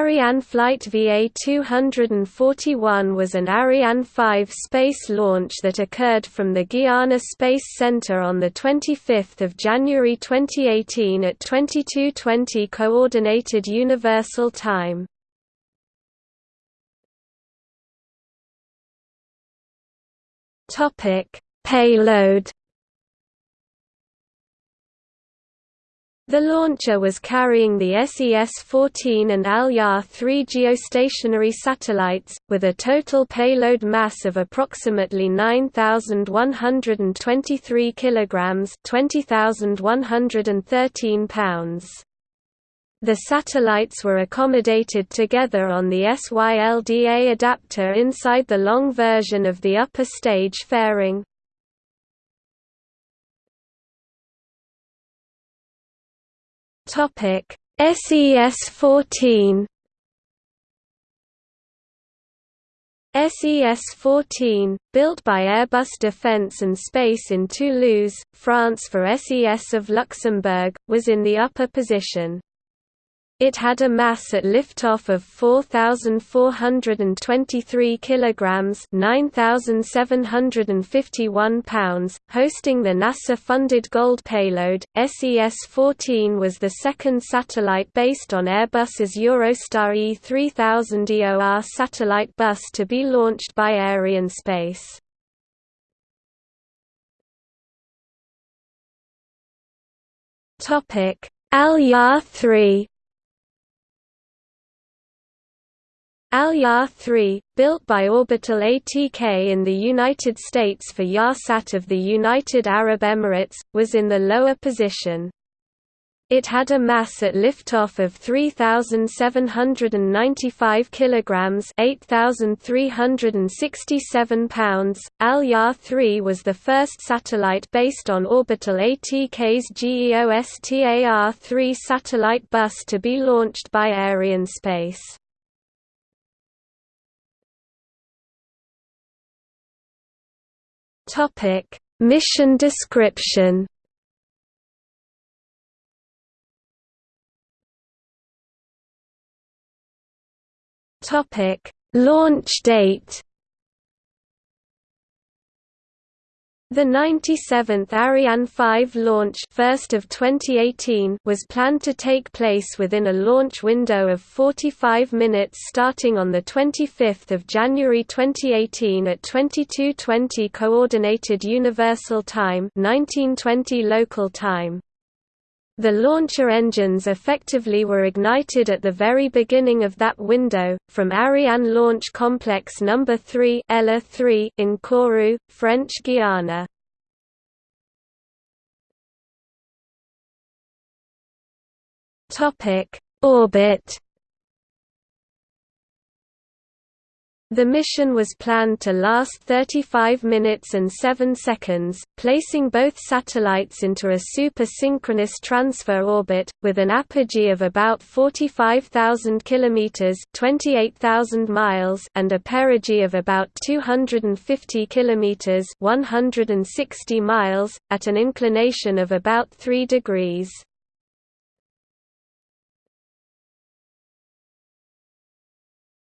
Ariane Flight VA-241 was an Ariane 5 space launch that occurred from the Guiana Space Center on 25 January 2018 at 22:20 Coordinated Universal Time. Payload The launcher was carrying the SES-14 and Al-Yah-3 geostationary satellites, with a total payload mass of approximately 9,123 kilograms (20,113 pounds). The satellites were accommodated together on the SYLDA adapter inside the long version of the upper stage fairing. Topic SES-14 SES-14, built by Airbus Defence and Space in Toulouse, France for SES of Luxembourg, was in the upper position. It had a mass at liftoff of 4423 kilograms, 9751 pounds, hosting the NASA-funded Gold payload. SES-14 was the second satellite based on Airbus's Eurostar E3000 EOR satellite bus to be launched by Arianespace. Topic: Al 3 Al-Yah-3, built by Orbital ATK in the United States for Yahsat of the United Arab Emirates, was in the lower position. It had a mass at liftoff of 3795 kilograms, 8367 pounds. Al-Yah-3 was the first satellite based on Orbital ATK's GEOSTAR-3 satellite bus to be launched by Arianespace. Topic: Mission description. Topic: Launch date. The 97th Ariane 5 launch first of 2018 was planned to take place within a launch window of 45 minutes starting on 25 January 2018 at 22.20 Coordinated Universal Time 1920 local time. The launcher engines effectively were ignited at the very beginning of that window, from Ariane Launch Complex No. 3 ELA-3 in Kourou, French Guiana. Orbit The mission was planned to last 35 minutes and 7 seconds, placing both satellites into a super-synchronous transfer orbit, with an apogee of about 45,000 km 28,000 miles and a perigee of about 250 km 160 miles, at an inclination of about 3 degrees.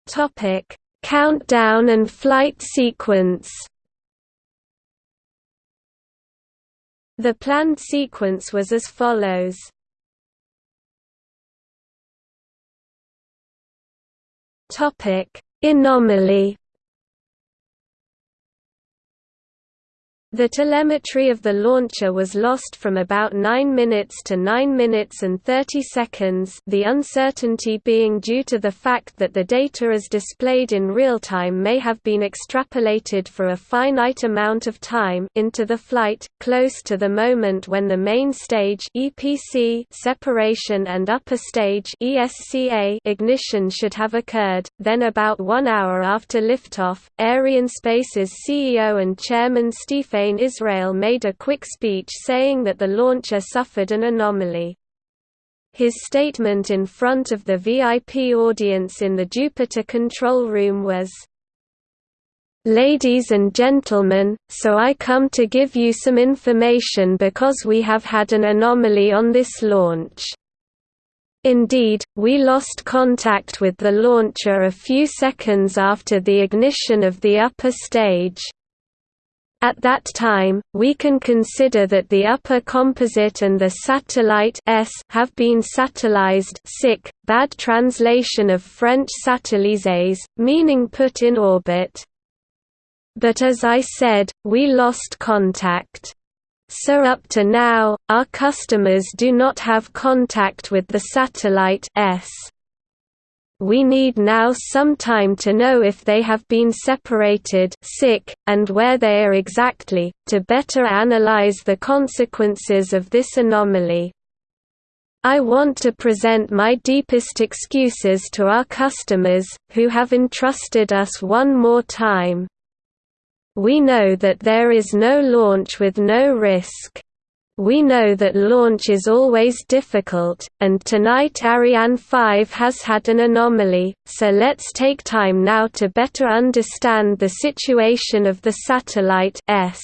Topic Countdown and flight sequence The planned sequence was as follows. Topic: Anomaly The telemetry of the launcher was lost from about 9 minutes to 9 minutes and 30 seconds the uncertainty being due to the fact that the data as displayed in real time may have been extrapolated for a finite amount of time into the flight, close to the moment when the main stage EPC separation and upper stage ESCA ignition should have occurred, then about one hour after liftoff, Arianespace's CEO and chairman Stéphane Israël made a quick speech saying that the launcher suffered an anomaly. His statement in front of the VIP audience in the Jupiter control room was, Ladies and gentlemen, so I come to give you some information because we have had an anomaly on this launch. Indeed, we lost contact with the launcher a few seconds after the ignition of the upper stage. At that time, we can consider that the upper composite and the satellite S have been satellized sic, bad translation of French satellises, meaning put in orbit. But as I said, we lost contact. So up to now, our customers do not have contact with the satellite S. We need now some time to know if they have been separated sic, and where they are exactly, to better analyze the consequences of this anomaly. I want to present my deepest excuses to our customers, who have entrusted us one more time. We know that there is no launch with no risk. We know that launch is always difficult, and tonight Ariane 5 has had an anomaly, so let's take time now to better understand the situation of the satellite S.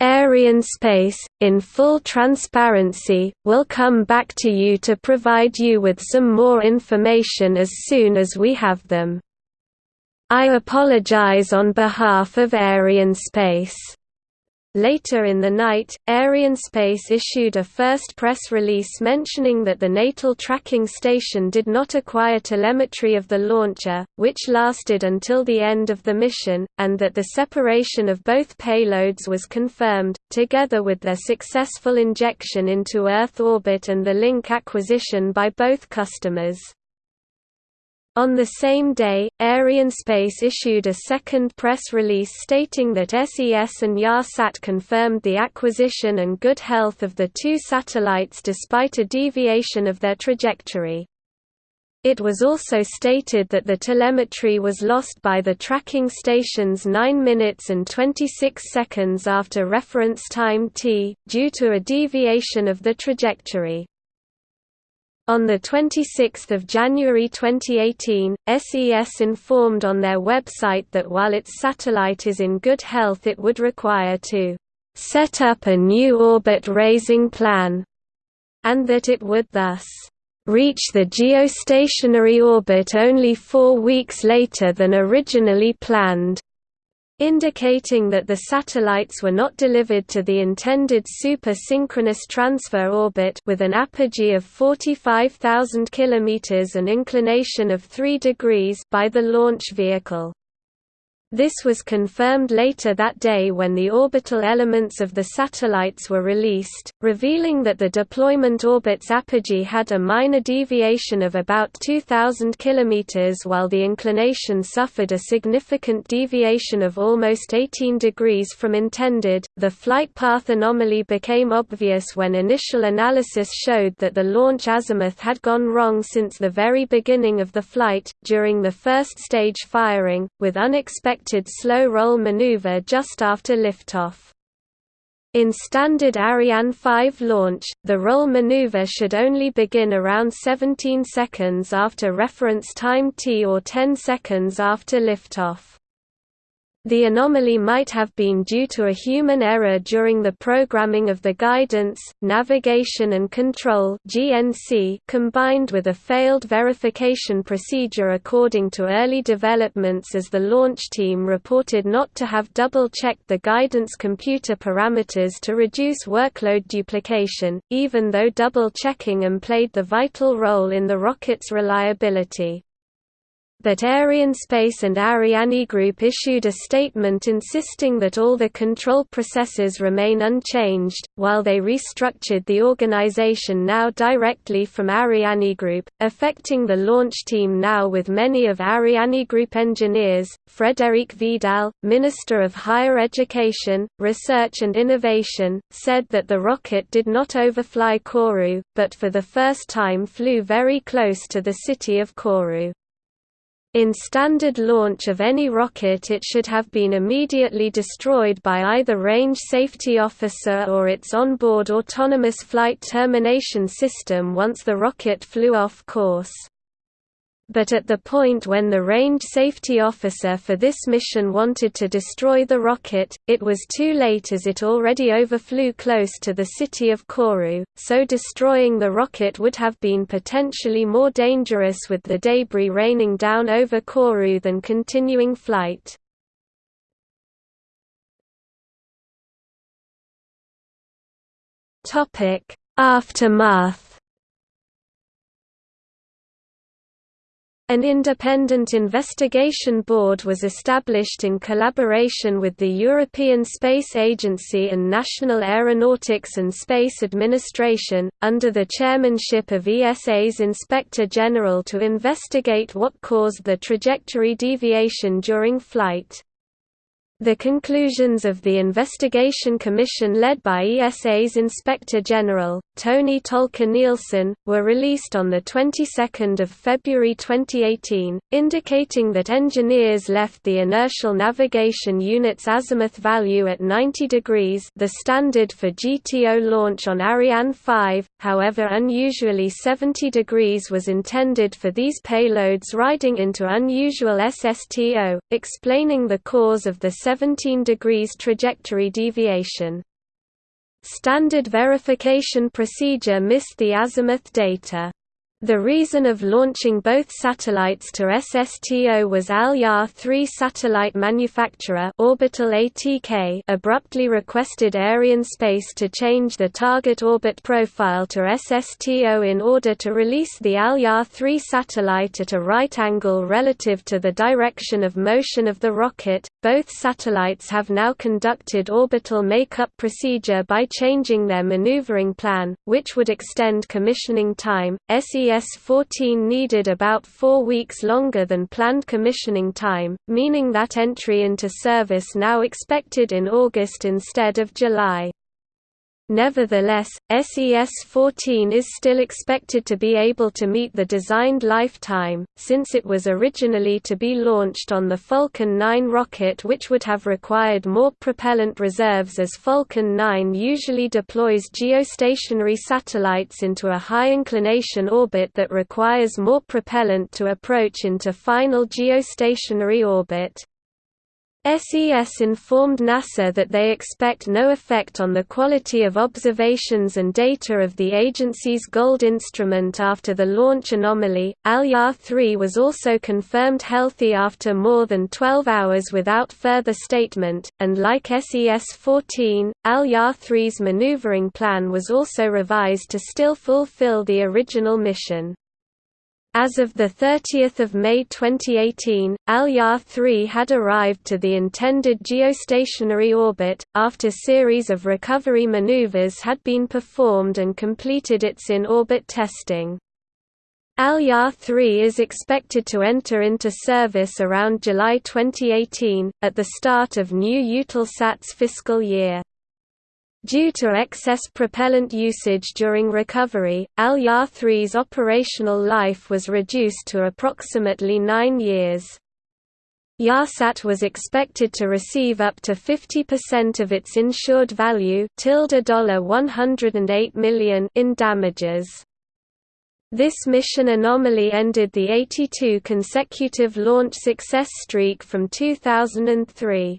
Arianespace, in full transparency, will come back to you to provide you with some more information as soon as we have them. I apologize on behalf of Arianespace. Later in the night, Arianespace issued a first press release mentioning that the Natal tracking station did not acquire telemetry of the launcher, which lasted until the end of the mission, and that the separation of both payloads was confirmed, together with their successful injection into Earth orbit and the link acquisition by both customers. On the same day, Arianespace issued a second press release stating that SES and Yahsat confirmed the acquisition and good health of the two satellites despite a deviation of their trajectory. It was also stated that the telemetry was lost by the tracking stations 9 minutes and 26 seconds after reference time t, due to a deviation of the trajectory. On 26 January 2018, SES informed on their website that while its satellite is in good health it would require to «set up a new orbit-raising plan», and that it would thus «reach the geostationary orbit only four weeks later than originally planned» indicating that the satellites were not delivered to the intended super-synchronous transfer orbit with an apogee of 45,000 km and inclination of 3 degrees by the launch vehicle. This was confirmed later that day when the orbital elements of the satellites were released, revealing that the deployment orbit's apogee had a minor deviation of about 2,000 km while the inclination suffered a significant deviation of almost 18 degrees from intended. The flight path anomaly became obvious when initial analysis showed that the launch azimuth had gone wrong since the very beginning of the flight, during the first stage firing, with unexpected slow roll maneuver just after liftoff. In standard Ariane 5 launch, the roll maneuver should only begin around 17 seconds after reference time t or 10 seconds after liftoff. The anomaly might have been due to a human error during the programming of the Guidance, Navigation and Control combined with a failed verification procedure according to early developments as the launch team reported not to have double-checked the guidance computer parameters to reduce workload duplication, even though double-checking them played the vital role in the rocket's reliability but Arianespace and Ariane Group issued a statement insisting that all the control processes remain unchanged, while they restructured the organization now directly from Ariane Group, affecting the launch team now with many of Ariane Group engineers. Frédérique Vidal, Minister of Higher Education, Research and Innovation, said that the rocket did not overfly Kourou, but for the first time flew very close to the city of Kourou. In standard launch of any rocket it should have been immediately destroyed by either range safety officer or its onboard autonomous flight termination system once the rocket flew off course. But at the point when the range safety officer for this mission wanted to destroy the rocket, it was too late as it already overflew close to the city of Kourou, so destroying the rocket would have been potentially more dangerous with the debris raining down over Kourou than continuing flight. Aftermath An independent investigation board was established in collaboration with the European Space Agency and National Aeronautics and Space Administration, under the chairmanship of ESA's Inspector General to investigate what caused the trajectory deviation during flight. The conclusions of the investigation commission led by ESA's Inspector General, Toni Tolker-Nielsen, were released on the 22nd of February 2018, indicating that engineers left the inertial navigation unit's azimuth value at 90 degrees the standard for GTO launch on Ariane 5, however unusually 70 degrees was intended for these payloads riding into unusual SSTO, explaining the cause of the 17 degrees trajectory deviation. Standard verification procedure missed the azimuth data. The reason of launching both satellites to SSTO was Al Yah 3 satellite manufacturer Orbital ATK abruptly requested Arianespace to change the target orbit profile to SSTO in order to release the Al Yah 3 satellite at a right angle relative to the direction of motion of the rocket. Both satellites have now conducted orbital makeup procedure by changing their maneuvering plan, which would extend commissioning time. SES-14 needed about four weeks longer than planned commissioning time, meaning that entry into service now expected in August instead of July. Nevertheless, SES-14 is still expected to be able to meet the designed lifetime, since it was originally to be launched on the Falcon 9 rocket which would have required more propellant reserves as Falcon 9 usually deploys geostationary satellites into a high-inclination orbit that requires more propellant to approach into final geostationary orbit. SES informed NASA that they expect no effect on the quality of observations and data of the agency's Gold instrument after the launch anomaly. Al Yah 3 was also confirmed healthy after more than 12 hours without further statement, and like SES 14, Al Yah 3's maneuvering plan was also revised to still fulfill the original mission. As of 30 May 2018, Al Yah 3 had arrived to the intended geostationary orbit, after series of recovery maneuvers had been performed and completed its in-orbit testing. Al Yah 3 is expected to enter into service around July 2018, at the start of new Eutelsat's fiscal year. Due to excess propellant usage during recovery, Al Yah 3's operational life was reduced to approximately nine years. Yahsat was expected to receive up to 50% of its insured value $108 million in damages. This mission anomaly ended the 82 consecutive launch success streak from 2003.